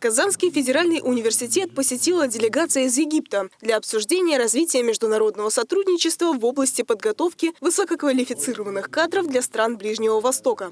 Казанский федеральный университет посетила делегация из Египта для обсуждения развития международного сотрудничества в области подготовки высококвалифицированных кадров для стран Ближнего Востока.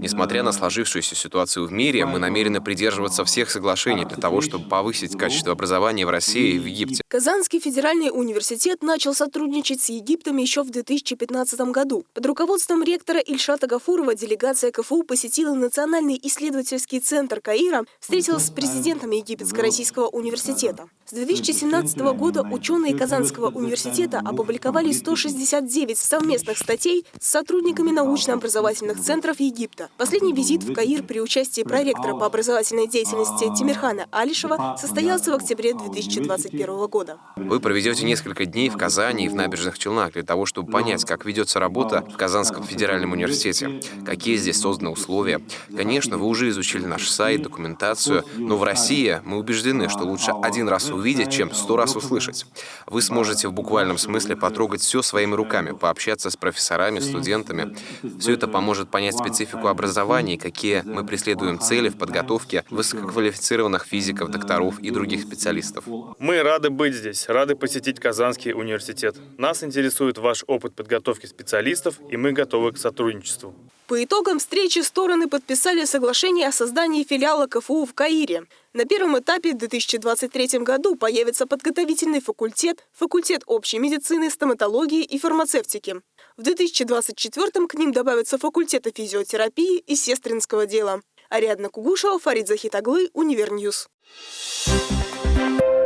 Несмотря на сложившуюся ситуацию в мире, мы намерены придерживаться всех соглашений для того, чтобы повысить качество образования в России и в Египте. Казанский федеральный университет начал сотрудничать с Египтом еще в 2015 году. Под руководством ректора Ильшата Гафурова делегация КФУ посетила Национальный исследовательский центр Каира, встретилась с президентом Египетско-Российского университета. С 2017 года ученые Казанского университета опубликовали 169 совместных статей с сотрудниками научно-образовательных центров Египта. Последний визит в Каир при участии проректора по образовательной деятельности Тимирхана Алишева состоялся в октябре 2021 года. Вы проведете несколько дней в Казани и в набережных Челнах для того, чтобы понять, как ведется работа в Казанском федеральном университете, какие здесь созданы условия. Конечно, вы уже изучили наш сайт, документацию, но в России мы убеждены, что лучше один раз увидеть, чем сто раз услышать. Вы сможете в буквальном смысле потрогать все своими руками, пообщаться с профессорами, студентами. Все это поможет понять специфику образования и какие мы преследуем цели в подготовке высококвалифицированных физиков, докторов и других специалистов. Мы рады быть здесь, рады посетить Казанский университет. Нас интересует ваш опыт подготовки специалистов, и мы готовы к сотрудничеству. По итогам встречи стороны подписали соглашение о создании филиала КФУ в Каире. На первом этапе в 2023 году появится подготовительный факультет, факультет общей медицины, стоматологии и фармацевтики. В 2024 к ним добавятся факультеты физиотерапии и сестринского дела. Ариадна Кугушева, Фарид Захитаглы, Универньюз. Thank